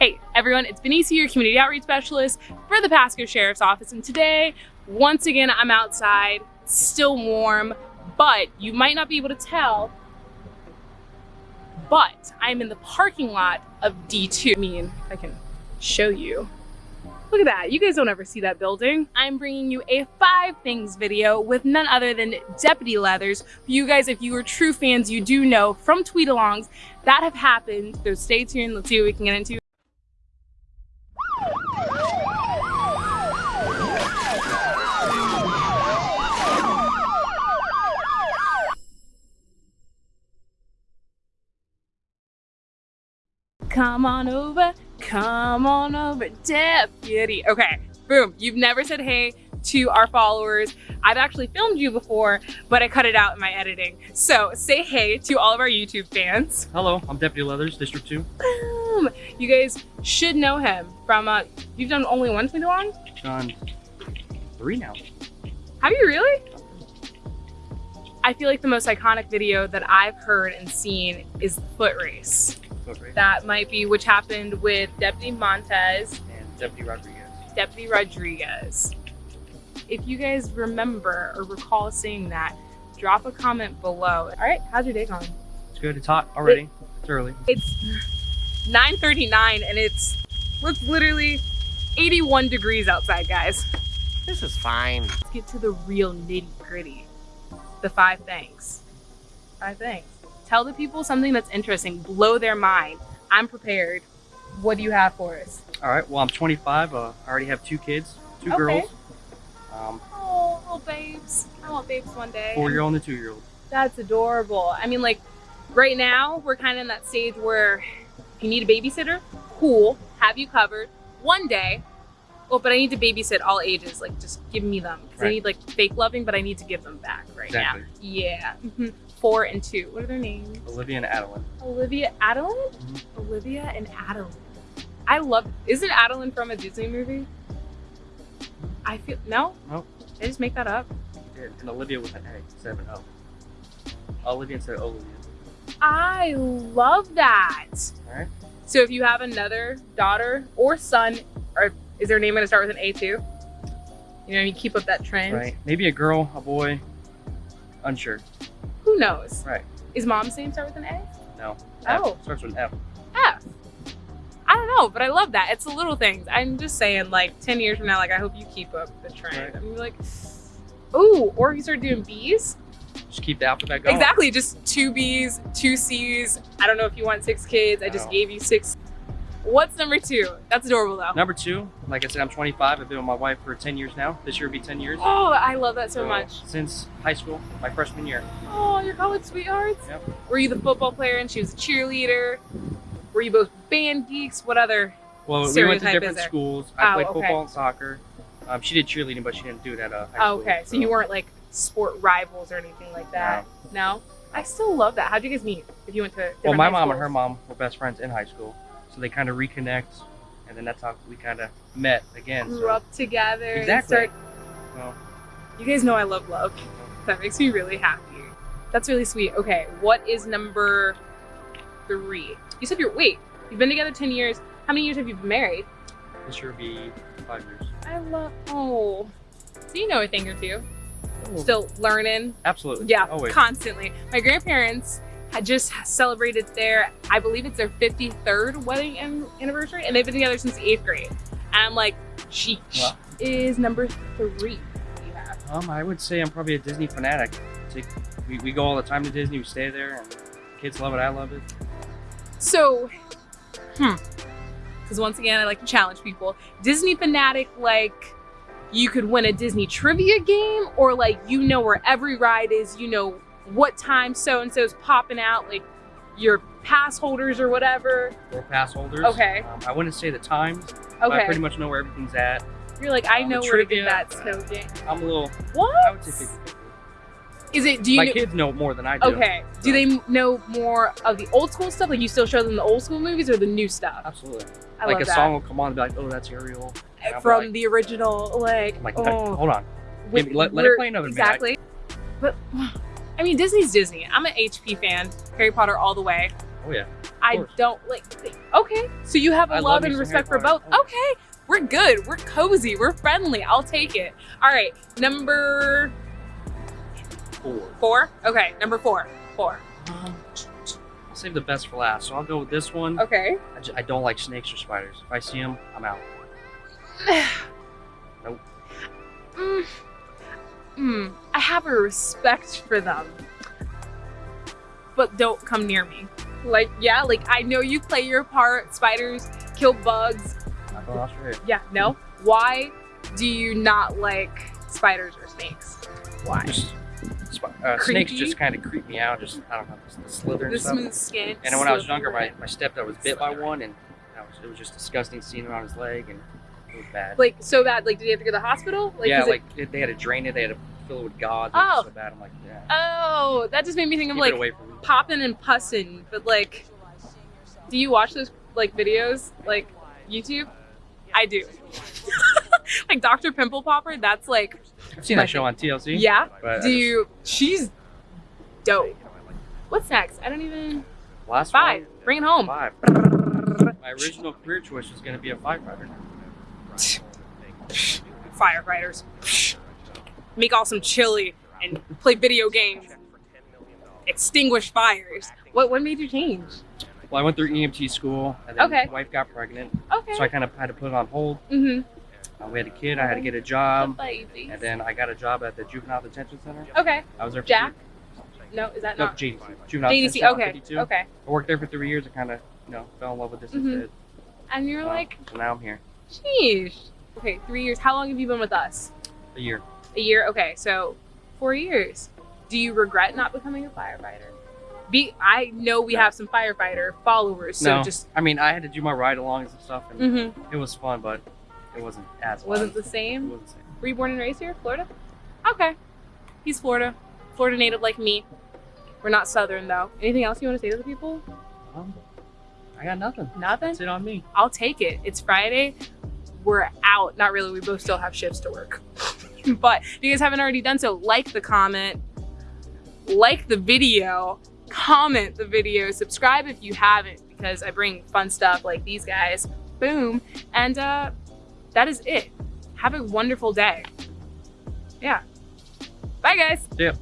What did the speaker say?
Hey everyone, it's Benicia, your community outreach specialist for the Pasco Sheriff's Office. And today, once again, I'm outside, still warm, but you might not be able to tell, but I'm in the parking lot of D2. I mean, I can show you. Look at that, you guys don't ever see that building. I'm bringing you a five things video with none other than Deputy Leathers. You guys, if you are true fans, you do know from tweet-alongs that have happened. So stay tuned, let's see what we can get into. Come on over, come on over, deputy. Okay, boom. You've never said hey to our followers. I've actually filmed you before, but I cut it out in my editing. So say hey to all of our YouTube fans. Hello, I'm Deputy Leathers, District 2. Boom. You guys should know him from, uh, you've done only one tweet along? Done three now. Have you really? I feel like the most iconic video that I've heard and seen is the foot race. Okay. That might be which happened with Deputy Montez, And Deputy Rodriguez. Deputy Rodriguez. If you guys remember or recall seeing that, drop a comment below. All right, how's your day going? It's good, it's hot already. it's early. It's 9.39 and it's, it's literally 81 degrees outside, guys. This is fine. Let's get to the real nitty gritty. The five things. Five things. Tell the people something that's interesting, blow their mind. I'm prepared. What do you have for us? All right, well, I'm 25. Uh, I already have two kids, two Okay. girls. Um, Oh, little babes. I want babes one day. four-year-old and a two-year-old. That's adorable. I mean, like, right now, we're kind of in that stage where if you need a babysitter, cool, have you covered. One day, well, but I need to babysit all ages. Like, just give me them. Because I need, like, fake loving, but I need to give them back right Exactly. now. Yeah. Four and two. What are their names? Alivia and Adeline. Alivia Adeline? Mhm. Alivia and Adeline. I love, isn't Adeline from a Disney movie? I feel, no? Nope. Did I just make that up? And and Alivia with an A instead of an O. Alivia instead of Olivia. I love that. All right. So if you have another daughter or son, or is their name going to start with an A too? You know, you keep up that trend. Right. Maybe a girl, a boy. Unsure. Who knows? Right. Is mom's name start with an A? No. Oh. F. Starts with an F. F. I don't know, but I love that. It's the little things. I'm just saying, like, 10 years from now, like, I hope you keep up the trend. Right. I'm like, ooh, or you start doing B's. Just keep the alphabet going. Exactly, just two B's, two C's. I don't know if you want six kids. I just No. gave you six. What's number two? That's adorable, though. Number two, like I said, I'm 25. I've been with my wife for 10 years now. This year will be 10 years. Oh, I love that so much. Since high school, my freshman year. Oh, your college sweethearts? Yep. Were you the football player and she was a cheerleader? Were you both band geeks? What other? Well, we went to different schools. I Oh, played okay. football and soccer. Um, she did cheerleading, but she didn't do it at uh, high Oh, school. okay, so you weren't like sport rivals or anything like that. No. I still love that. How'd you guys meet? If you went to Well, my mom and her mom were best friends in high school, so they kind of reconnect, and then that's how we kind of met again. grew So, up together. Exactly. start- well, You guys know I love love. That makes me really happy. That's really sweet. Okay, what is number three? You said you're wait. You've been together ten years. How many years have you been married? this year will be five years. I love. Oh, so you know a thing or two. Oh, Still learning. absolutely. Yeah, Always. constantly. My grandparents had just celebrated their, I believe it's their 53rd wedding anniversary, and they've been together since eighth grade. And I'm like, sheesh. Wow. Is number three you have? Um, I would say I'm probably a Disney fanatic. Take, we, we go all the time to Disney. We stay there, and kids love it. I love it. So, hmm. Because once again, I like to challenge people. Disney fanatic, like you could win a Disney trivia game, or like you know where every ride is, you know what time so and so's popping out, like your pass holders or whatever. We're pass holders. Okay. Um, I wouldn't say the times, but I pretty much know where everything's at. You're like, I Um, know where to get that snow game. I'm a little. What? I would say 50 Is it? Do you? My know, kids know more than I do. okay. Do they know more of the old school stuff? Like you still show them the old school movies or the new stuff? Absolutely. I like love a that. song will come on and be like, oh, that's Ariel. From like, the original, like, like, oh, hold on. with- Maybe let- let it play another minute. Exactly. But I mean, Disney's Disney. I'm an HP fan. Harry Potter all the way. Oh yeah. I don't like. Okay, so you have a love, love and respect for both. Potter. Okay, we're good. We're cozy. We're friendly. I'll take it. All right, number Four. four. Okay, number four. Four. Um, I'll save the best for last. So I'll go with this one. Okay. I, ju- I don't like snakes or spiders. If I see them, I'm out. Nope. Mm, mm, I have a respect for them, but don't come near me. Like, yeah, like I know you play your part. Spiders kill bugs. Not going to Australia. Yeah, no. Why do you not like spiders or snakes? Why? Just, uh, snakes just kind of creep me out. Just I don't know, the, the slither and The stuff. smooth skin. And when I was younger, my, my stepdad was bit by one, and was, it was just disgusting seeing it on his leg, and it was bad. like so bad. Like, did he have to go to the hospital? Like, yeah, like it, they had to drain it. They had to with was Oh. so bad. I'm like, yeah. oh, that just made me think of keep like it away from me. popping and pussing. But like, do you watch those like videos like YouTube? I do. like Dr. Pimple Popper. That's like, I've seen that show on TLC. yeah. Do you? She's dope. What's next? I don't even. last Five. one? Bring it home. Five. My original career choice was going to be a firefighter. Firefighters. Make awesome chili and play video games. Extinguish fires. What? What made you change? Well, I went through EMT school, and then Okay. my wife got pregnant, Okay. so I kind of had to put it on hold. mm-hmm. Uh, we had a kid. I had to get a job, baby. and then I got a job at the juvenile detention center. Okay. I was there. For Jack. No, is that No, not JDC. Juvenile JDC? Okay. 52. Okay. I worked there for three years. I kind of, you know, fell in love with this Mhm. instead. And you're Uh, like, so now I'm here. sheesh. Okay, three years. How long have you been with us? A year. A year. Okay, so four years. Do you regret not becoming a firefighter? Be I know we No. have some firefighter followers, so no, just I mean, I had to do my ride-alongs and stuff, and mhm. it was fun, but it wasn't as wasn't fun. the It same. wasn't the same. Were you born and raised here, Florida? Okay, he's Florida, Florida native like me. We're not Southern though. Anything else you want to say to the people? Um, I got nothing. Nothing. That's it on me. I'll take it. It's Friday. We're out. Not really. We both still have shifts to work. but if you guys haven't already done so, like the comment, like the video, comment the video, subscribe if you haven't, because I bring fun stuff like these guys. Boom. And uh, that is it. Have a wonderful day. Yeah. Bye, guys. Yeah.